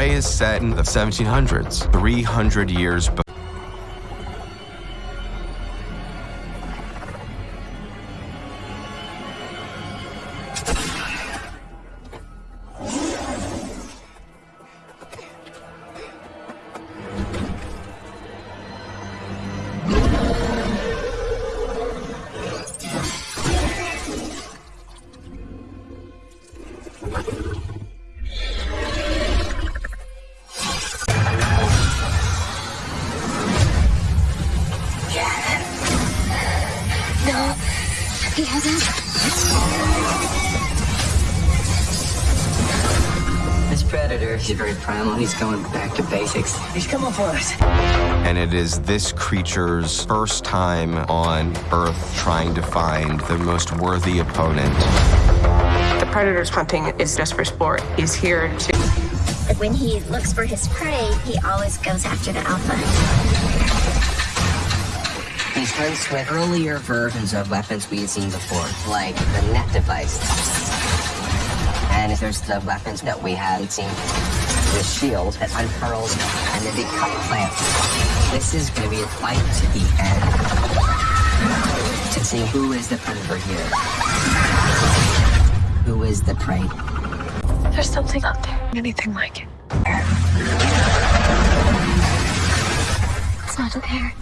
Prey is set in the 1700s, 300 years before. No, he hasn't. This predator, he's very primal. He's going back to basics. He's coming for us. And it is this creature's first time on Earth trying to find the most worthy opponent. The predator's hunting is just for sport. He's here to When he looks for his prey, he always goes after the alpha. He's hunts with earlier versions of weapons we had seen before, like the net device. And there's the weapons that we hadn't seen. The shield that unfurls and the big cut plant. This is going to be a fight to the end. To see who is the predator here. Who is the prey. There's something out there. Anything like it. It's not there.